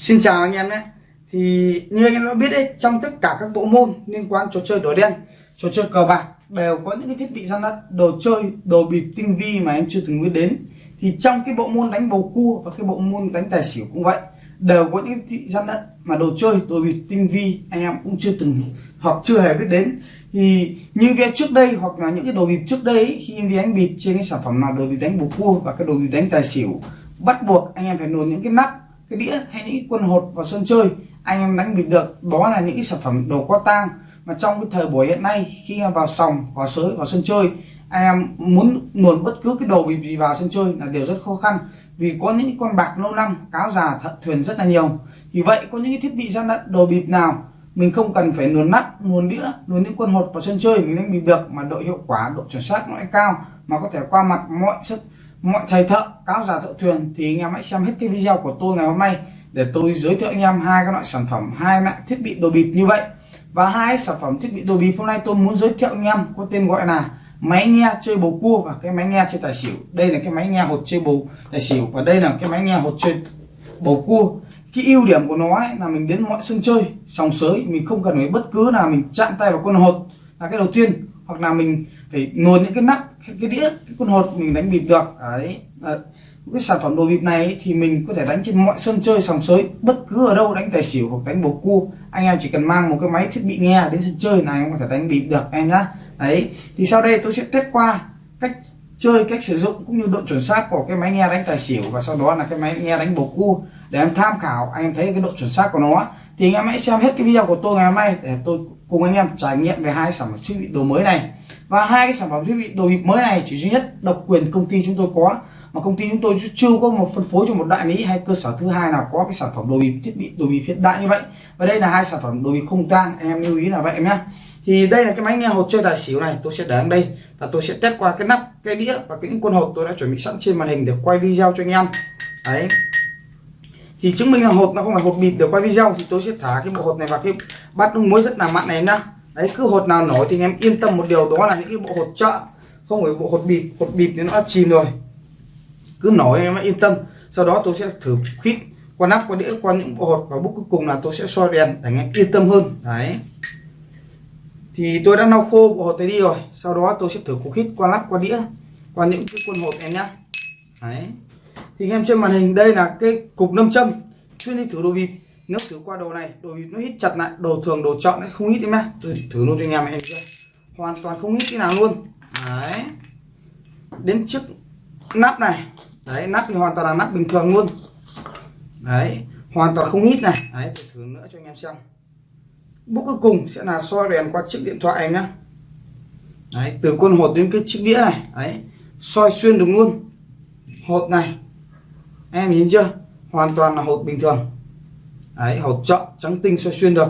Xin chào anh em nhé. Thì như anh em đã biết đấy Trong tất cả các bộ môn liên quan trò chơi đỏ đen Trò chơi cờ bạc Đều có những cái thiết bị gian lận Đồ chơi, đồ bịp tinh vi mà em chưa từng biết đến. Thì trong cái bộ môn đánh bầu cua Và cái bộ môn đánh tài xỉu cũng vậy Đều có những thiết bị gian lận Mà đồ chơi, đồ bịp tinh vi Anh em cũng chưa từng hoặc chưa hề biết đến. Thì như cái trước đây hoặc là những cái đồ bịp trước đây khi em đi đánh bịp trên cái sản phẩm nào đồ bịp đánh bầu cua và cái đồ bịp đánh tài xỉu bắt buộc anh em phải nổ những cái nắp cái đĩa hay những quân hột vào sân chơi, anh em đánh bịp được. Đó là những cái sản phẩm đồ có tang. Mà trong cái thời buổi hiện nay, khi em vào sòng, vào sới, vào sân chơi, anh em muốn luồn bất cứ cái đồ bịp gì vào sân chơi là điều rất khó khăn. Vì có những con bạc lâu năm, cáo già thận thuyền rất là nhiều. Vì vậy, có những thiết bị gian lận đồ bịp nào, mình không cần phải luồn nắp, luồn đĩa, luồn những quân hột vào sân chơi mình đánh bịp được mà độ hiệu quả, độ chuẩn xác nó lại cao. Mà có thể qua mặt mọi sức mọi thầy thợ cáo già thợ thuyền thì anh em hãy xem hết cái video của tôi ngày hôm nay để tôi giới thiệu anh em hai cái loại sản phẩm, hai loại thiết bị đồ bịp như vậy. Và hai sản phẩm thiết bị đồ bịp hôm nay tôi muốn giới thiệu anh em có tên gọi là máy nghe chơi bầu cua và cái máy nghe chơi tài xỉu. Đây là cái máy nghe hột chơi bầu, tài xỉu và đây là cái máy nghe hột chơi bầu cua. Cái ưu điểm của nó ấy là mình đến mọi sân chơi, sòng sới, mình không cần phải bất cứ là mình chạm tay vào con hột. Là cái đầu tiên hoặc là mình phải luồn những cái nắp, cái cái đĩa, cái con hột mình đánh bịp được. Đấy. Cái sản phẩm đồ bịp này thì mình có thể đánh trên mọi sân chơi, sòng sới, bất cứ ở đâu, đánh tài xỉu hoặc đánh bầu cua. Anh em chỉ cần mang một cái máy thiết bị nghe đến sân chơi là em có thể đánh bịp được, em nhá. Đấy. Thì sau đây tôi sẽ test qua cách chơi, cách sử dụng cũng như độ chuẩn xác của cái máy nghe đánh tài xỉu và sau đó là cái máy nghe đánh bầu cua để em tham khảo. Anh em thấy cái độ chuẩn xác của nó thì anh em hãy xem hết cái video của tôi ngày hôm nay để tôi cùng anh em trải nghiệm về hai sản phẩm thiết bị đồ mới này. Và hai cái sản phẩm thiết bị đồ bịp mới này chỉ duy nhất độc quyền công ty chúng tôi có, mà công ty chúng tôi chưa có một phân phối cho một đại lý hay cơ sở thứ hai nào có cái sản phẩm đồ bịp thiết bị, đồ bịp hiện đại như vậy. Và đây là hai sản phẩm đồ bịp không tang, anh em lưu ý là vậy em nhé thì đây là cái máy nghe hột chơi tài xỉu này, tôi sẽ để ở đây và tôi sẽ test qua cái nắp, cái đĩa và cái những con hột tôi đã chuẩn bị sẵn trên màn hình để quay video cho anh em. Đấy thì chứng minh là hột nó không phải hột bịp để quay video thì tôi sẽ thả cái bộ hột này vào cái bát nước muối rất là mặn này nhá. Đấy, cứ hột nào nổi thì anh em yên tâm một điều, đó là những cái bộ hột chợ. Không phải bộ hột bịp hột bịp thì nó đã chìm rồi. Cứ nổi em yên tâm. Sau đó tôi sẽ thử khít, qua nắp, qua đĩa, qua những bộ hột. Và bước cuối cùng là tôi sẽ soi đèn để anh em yên tâm hơn. Đấy. Thì tôi đã lau khô bộ hột này đi rồi. Sau đó tôi sẽ thử khít qua nắp, qua đĩa, qua những cái quân hột này nhá. Đấy thì anh em trên màn hình, đây là cái cục nâm châm. Chuyên đi thử đồ bịp. Nếu thử qua đồ này, đồ bịp nó hít chặt lại, đồ thường, đồ chọn nó không hít em nhá. Tôi thử luôn cho anh em em chưa hoàn toàn không hít cái nào luôn. Đấy. Đến trước nắp này. Đấy, nắp thì hoàn toàn là nắp bình thường luôn. Đấy, hoàn toàn không hít này. Đấy, tôi thử nữa cho anh em xem. Bước cuối cùng sẽ là soi đèn qua chiếc điện thoại em nhá. Đấy, từ con hột đến cái chiếc đĩa này. Đấy, soi xuyên được luôn. Hột này em nhìn chưa? Hoàn toàn là hột bình thường. Đấy hột chọn trắng tinh soi xuyên được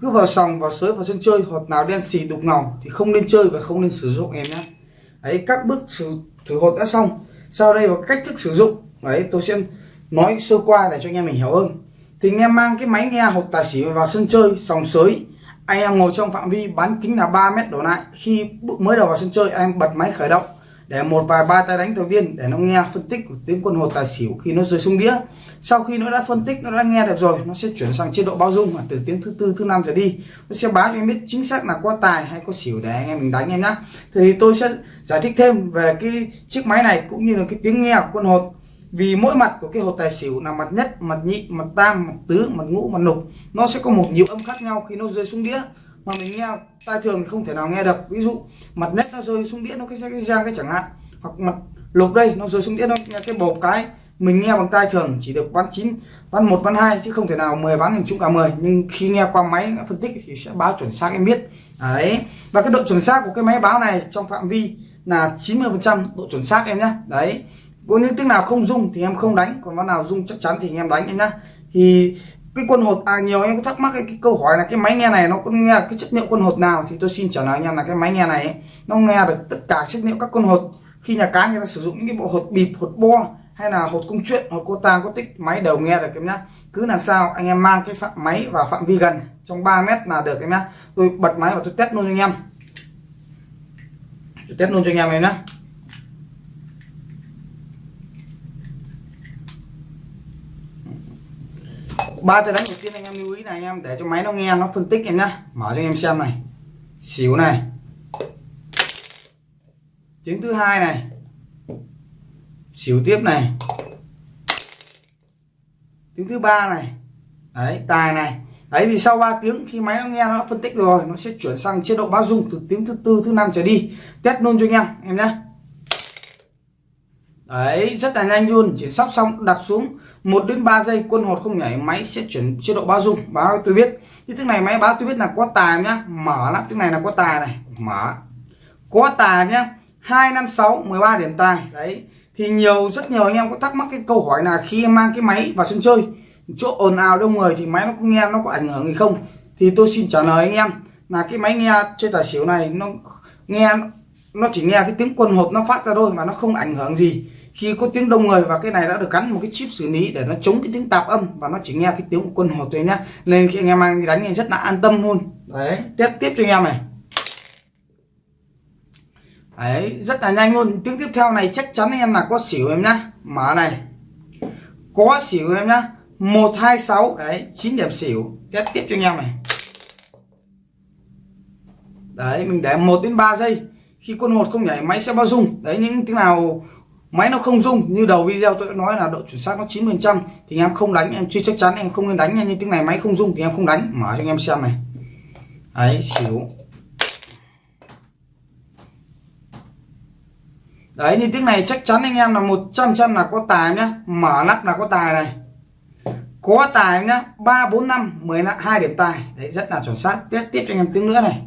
cứ vào sòng vào sới vào sân chơi hột nào đen xì đục ngầu thì không nên chơi và không nên sử dụng em nhé. Ấy các bước thử, thử hột đã xong. Sau đây là cách thức sử dụng. Đấy tôi sẽ nói sơ qua để cho anh em mình hiểu hơn. Thì anh em mang cái máy nghe hột tài xỉu vào sân chơi sòng sới. Anh em ngồi trong phạm vi bán kính là 3 mét đổ lại. Khi bước mới đầu vào sân chơi anh bật máy khởi động để một vài ba tay đánh đầu tiên để nó nghe phân tích của tiếng quân hột tài xỉu khi nó rơi xuống đĩa. Sau khi nó đã phân tích nó đã nghe được rồi nó sẽ chuyển sang chế độ bao dung và từ tiếng thứ tư thứ năm trở đi. Nó sẽ báo cho em biết chính xác là có tài hay có xỉu để anh em mình đánh em nhá. Thì tôi sẽ giải thích thêm về cái chiếc máy này cũng như là cái tiếng nghe của quân hột vì mỗi mặt của cái hột tài xỉu là mặt nhất mặt nhị mặt tam mặt tứ mặt ngũ mặt lục, nó sẽ có một nhịp âm khác nhau khi nó rơi xuống đĩa mà mình nghe tai thường thì không thể nào nghe được. Ví dụ, mặt nét nó rơi xuống đĩa nó cái cái giang cái chẳng hạn. Hoặc mặt lục đây nó rơi xuống đĩa nó nghe cái bột cái, mình nghe bằng tai thường chỉ được ván chín, ván một, ván hai chứ không thể nào 10 ván mình trúng cả 10 nhưng khi nghe qua máy phân tích thì sẽ báo chuẩn xác em biết. Đấy. Và cái độ chuẩn xác của cái máy báo này trong phạm vi là 90 phần trăm độ chuẩn xác em nhé đấy. Có những tiếng nào không dung thì em không đánh, còn ván nào dung chắc chắn thì em đánh em nhá. Thì cái quân hột à nhiều em có thắc mắc cái, cái câu hỏi là cái máy nghe này nó có nghe cái chất liệu quân hột nào? Thì tôi xin trả lời anh em là cái máy nghe này ấy, nó nghe được tất cả chất liệu các quân hột. Khi nhà cá người ta sử dụng những cái bộ hột bịp hột bo hay là hột công chuyện hột cô tang có tích máy đều nghe được em nhá. Cứ làm sao anh em mang cái phạm máy vào phạm vi gần trong 3 mét là được em nhá. Tôi bật máy và tôi test luôn cho anh em. Tôi test luôn cho anh em em nhá. Ba tay đánh đầu tiên anh em lưu ý này anh em để cho máy nó nghe, nó phân tích em nhá. Mở cho anh em xem này. Xỉu này. Tiếng thứ hai này. Xỉu tiếp này. Tiếng thứ ba này. Đấy, tài này. Đấy thì sau 3 tiếng khi máy nó nghe, nó phân tích rồi, nó sẽ chuyển sang chế độ báo dung từ tiếng thứ tư, thứ năm trở đi. Test luôn cho anh em em nhé đấy, rất là nhanh luôn. Chỉ sắp xong, đặt xuống 1 đến 3 giây, quân hột không nhảy, máy sẽ chuyển chế độ bao dung. Báo tôi biết. Như thế này máy báo tôi biết là có tài nhá. Mở lắm tiếng này là có tài này. Mở. Có tài nhá. 256 13 điểm tài. Đấy. Thì nhiều, rất nhiều anh em có thắc mắc cái câu hỏi là khi em mang cái máy vào sân chơi, chỗ ồn ào đông người thì máy nó có nghe, nó có ảnh hưởng gì không? Thì tôi xin trả lời anh em là cái máy nghe chơi tài xỉu này nó nghe, nó chỉ nghe cái tiếng quân hộp nó phát ra thôi mà nó không ảnh hưởng gì khi có tiếng đông người và cái này đã được gắn một cái chip xử lý để nó chống cái tiếng tạp âm và nó chỉ nghe cái tiếng của quân hồ thôi nhá. Nên khi anh em mang đánh thì rất là an tâm luôn. Đấy tiếp tiếp cho anh em này. Đấy, rất là nhanh luôn. Tiếng tiếp theo này chắc chắn anh em là có xỉu em nhá. Mở này. Có xỉu em nhá. 126 đấy 9 điểm xỉu. Test tiếp cho anh em này. Đấy, mình để 1 đến 3 giây. Khi quân hột không nhảy, máy sẽ bao dung đấy, những tiếng nào máy nó không rung, như đầu video tôi đã nói là độ chuẩn xác nó 9 phần trăm, thì anh em không đánh, em chưa chắc chắn em không nên đánh như tiếng này máy không rung thì em không đánh. Mở cho anh em xem này. Ấy xỉu đấy như tiếng này chắc chắn anh em là 100 trăm là có tài nhá. Mở nắp là có tài này. Có tài nhá, ba bốn năm, mười hai điểm tài. Đấy, rất là chuẩn xác. Tiếp tiếp cho anh em tiếng nữa này.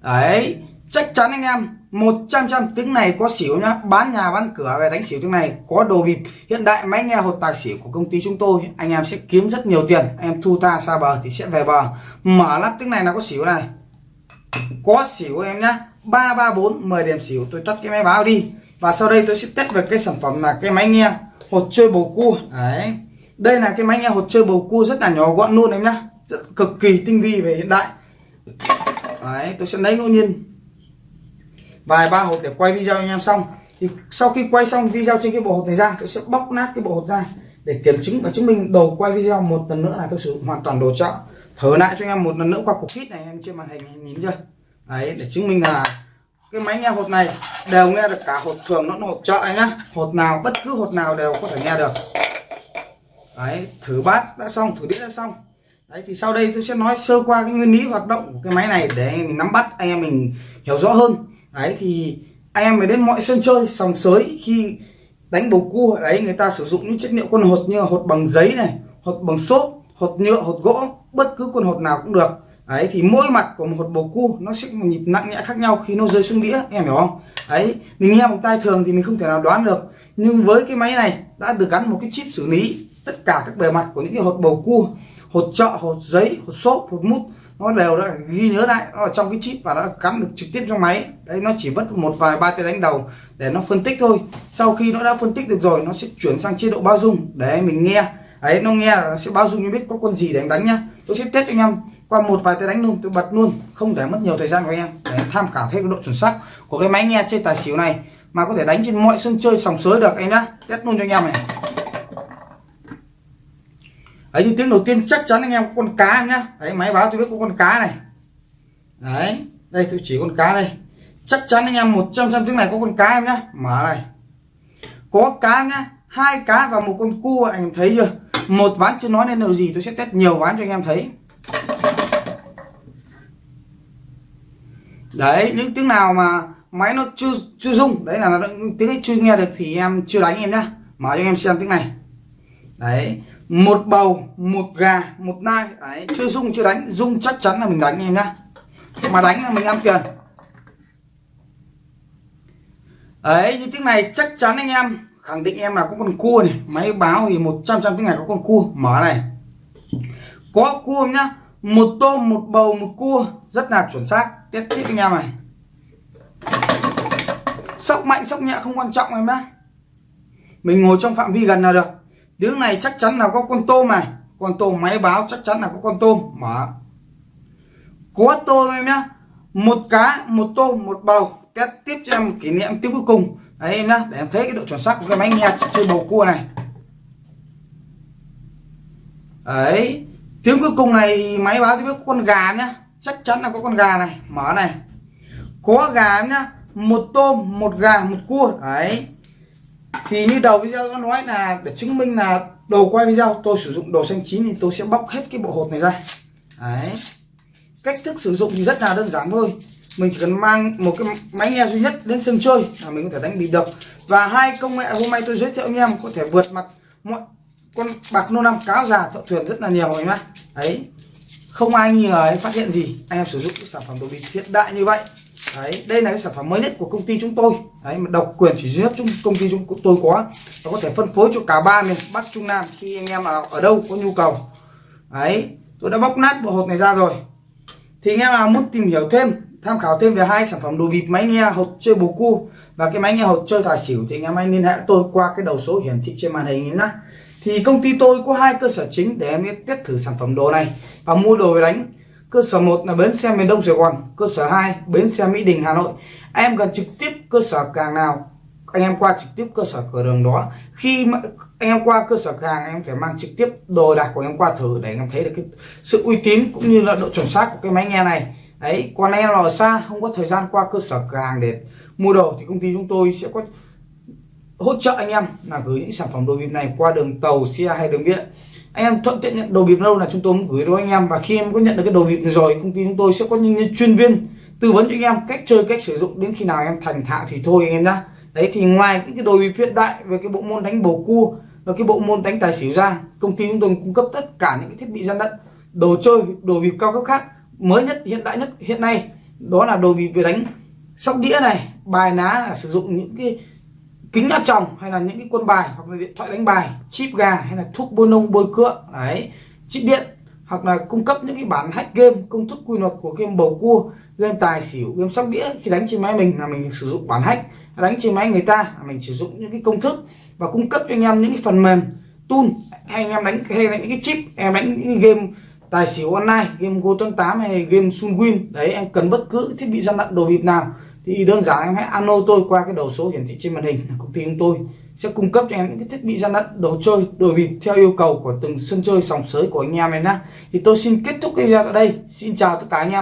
Đấy chắc chắn anh em 100 trăm tiếng này có xỉu nhá. Bán nhà bán cửa về đánh xỉu tiếng này có đồ bịp. Hiện đại máy nghe hột tài xỉu của công ty chúng tôi anh em sẽ kiếm rất nhiều tiền. Anh em thu ta xa bờ thì sẽ về bờ. Mở lắp tiếng này là có xỉu này. Có xỉu em nhá. ba ba bốn mười điểm xỉu tôi tắt cái máy báo đi. Và sau đây tôi sẽ test về cái sản phẩm là cái máy nghe hột chơi bầu cua. Đấy. Đây là cái máy nghe hột chơi bầu cua rất là nhỏ gọn luôn em nhá. Rất, cực kỳ tinh vi về hiện đại. Đấy tôi sẽ lấy ngẫu nhiên vài ba hộp để quay video anh em xong. Thì sau khi quay xong video trên cái bộ hộp này ra, tôi sẽ bóc nát cái bộ hộp ra để kiểm chứng và chứng minh đầu quay video một lần nữa là tôi sử dụng hoàn toàn đồ chợ. Thở lại cho anh em một lần nữa qua cục kit này em trên màn hình nhìn chưa? Đấy, để chứng minh là cái máy nghe hột này đều nghe được cả hột thường nó hột chợ anh nhá. Hột nào, bất cứ hột nào đều có thể nghe được. Đấy, thử bát đã xong, thử đĩa đã xong. Đấy, thì sau đây tôi sẽ nói sơ qua cái nguyên lý hoạt động của cái máy này để mình nắm bắt, anh em mình hiểu rõ hơn đấy, thì anh em mới đến mọi sân chơi, sòng sới khi đánh bầu cua. Đấy, người ta sử dụng những chất liệu con hột như hột bằng giấy này, hột bằng xốp, hột nhựa, hột gỗ, bất cứ con hột nào cũng được. Đấy, thì mỗi mặt của một hột bầu cua nó sẽ một nhịp nặng nhẹ khác nhau khi nó rơi xuống đĩa, em hiểu không? Đấy, mình nghe bằng tai thường thì mình không thể nào đoán được. Nhưng với cái máy này đã được gắn một cái chip xử lý tất cả các bề mặt của những cái hột bầu cua, hột trọ, hột giấy, hột xốp, hột mút nó đều đã ghi nhớ lại, nó ở trong cái chip và đã cắm được trực tiếp trong máy. Đấy, nó chỉ mất một vài ba tay đánh đầu để nó phân tích thôi. Sau khi nó đã phân tích được rồi, nó sẽ chuyển sang chế độ bao dung. Để mình nghe. Ấy nó nghe là nó sẽ bao dung như biết có con gì để anh đánh nhá. Tôi sẽ test cho anh em. Qua một vài tay đánh luôn, tôi bật luôn. Không để mất nhiều thời gian của anh em. Để tham khảo thêm cái độ chuẩn xác của cái máy nghe trên tài xỉu này. Mà có thể đánh trên mọi sân chơi sòng sới được, anh nhá. Test luôn cho anh em này đấy, như tiếng đầu tiên chắc chắn anh em có con cá em nhá. Đấy, máy báo tôi biết có con cá này. Đấy, đây tôi chỉ con cá đây. Chắc chắn anh em 100 trăm tiếng này có con cá em nhá. Mở này. Có cá nhá. Hai cá và một con cua anh em thấy chưa? Một ván chưa nói nên điều gì, tôi sẽ test nhiều ván cho anh em thấy. Đấy, những tiếng nào mà máy nó chưa chưa rung, đấy là nó tiếng ấy chưa nghe được thì em chưa đánh em nhá. Mở cho anh em xem tiếng này. Đấy một bầu, một gà, một nai. Đấy, chưa dung chưa đánh. Dung chắc chắn là mình đánh em nhá. Mà đánh là mình ăn tiền. Đấy, như tiếng này chắc chắn anh em. Khẳng định em là có con cua này. Máy báo thì 100 trăm tiếng này có con cua. Mở này. Có cua nhá. Một tôm, một bầu, một cua. Rất là chuẩn xác. Tiếp tiếp anh em này. Sóc mạnh, sóc nhẹ không quan trọng em nhá. Mình ngồi trong phạm vi gần là được tiếng này chắc chắn là có con tôm này. Con tôm máy báo chắc chắn là có con tôm. Mở. Có tôm em nhá. Một cá, một tôm, một bầu. Test tiếp cho em kỷ niệm tiếng cuối cùng. Đấy em nhá, để em thấy cái độ chuẩn xác của cái máy nghe chơi bầu cua này. Đấy. Tiếng cuối cùng này máy báo cho biết con gà nhá. Chắc chắn là có con gà này. Mở này. Có gà nhá. Một tôm, một gà, một cua. Đấy thì như đầu video có nói là để chứng minh là đầu quay video, tôi sử dụng đồ xanh chín thì tôi sẽ bóc hết cái bộ hột này ra. Đấy. Cách thức sử dụng thì rất là đơn giản thôi. Mình chỉ cần mang một cái máy nghe duy nhất đến sân chơi là mình có thể đánh bị đập và hai công nghệ hôm nay tôi giới thiệu anh em có thể vượt mặt mọi con bạc nô năm cáo già thợ thuyền rất là nhiều anh em đấy. Không ai nghi ngờ phát hiện gì, anh em sử dụng sản phẩm đồ bị hiện đại như vậy đấy, đây là cái sản phẩm mới nhất của công ty chúng tôi. Đấy, mà độc quyền chỉ duy nhất chúng công ty chúng tôi có. Và có thể phân phối cho cả ba miền bắc, trung nam khi anh em nào ở đâu có nhu cầu. Đấy, tôi đã bóc nát bộ hột này ra rồi. Thì anh em nào muốn tìm hiểu thêm, tham khảo thêm về hai sản phẩm đồ bịp máy nghe hột chơi bầu cua và cái máy nghe hột chơi tài xỉu thì anh em hãy liên hệ tôi qua cái đầu số hiển thị trên màn hình nhé. Thì công ty tôi có hai cơ sở chính để em test thử sản phẩm đồ này và mua đồ về đánh cơ sở 1 là bến xe miền Đông Sài Gòn, cơ sở 2 bến xe Mỹ Đình, Hà Nội. Em gần trực tiếp cơ sở càng nào, anh em qua trực tiếp cơ sở cửa đường đó. Khi mà anh em qua cơ sở hàng anh em phải mang trực tiếp đồ đạc của anh em qua thử để anh em thấy được cái sự uy tín cũng như là độ chuẩn xác của cái máy nghe này. Đấy còn anh em nào ở xa, không có thời gian qua cơ sở cửa hàng để mua đồ thì công ty chúng tôi sẽ có hỗ trợ anh em là gửi những sản phẩm đồ bịp này qua đường tàu, xe hay đường biển anh em thuận tiện nhận đồ bịp đâu là chúng tôi gửi đến anh em. Và khi em có nhận được cái đồ bịp này rồi, công ty chúng tôi sẽ có những chuyên viên tư vấn cho anh em cách chơi, cách sử dụng. Đến khi nào em thành thạo thì thôi anh em nhá. Đấy, thì ngoài những cái đồ bịp hiện đại về cái bộ môn đánh bầu cua và cái bộ môn đánh tài xỉu ra, công ty chúng tôi cung cấp tất cả những cái thiết bị gian lận, đồ chơi, đồ bịp cao cấp khác, mới nhất, hiện đại nhất hiện nay. Đó là đồ bịp về đánh sóc đĩa này, bài ná là sử dụng những cái kính áp tròng hay là những cái quân bài hoặc là điện thoại đánh bài, chip gà hay là thuốc bôi nông bôi cựa, đấy, chip điện hoặc là cung cấp những cái bản hack game, công thức quy luật của game bầu cua, game tài xỉu, game sóc đĩa. Khi đánh trên máy mình là mình sử dụng bản hack, đánh trên máy người ta là mình sử dụng những cái công thức và cung cấp cho anh em những cái phần mềm tool. Hay anh em đánh, hay là những cái chip, em đánh những cái game tài xỉu online, game go tám hay game sunwin, đấy, em cần bất cứ thiết bị gian lận đồ bịp nào thì đơn giản em hãy alo tôi qua cái đầu số hiển thị trên màn hình công ty chúng tôi sẽ cung cấp cho em những cái thiết bị gian lận đồ chơi. Đồ bịp theo yêu cầu của từng sân chơi sòng sới của anh em em nhé thì tôi xin kết thúc cái video tại đây. Xin chào tất cả anh em.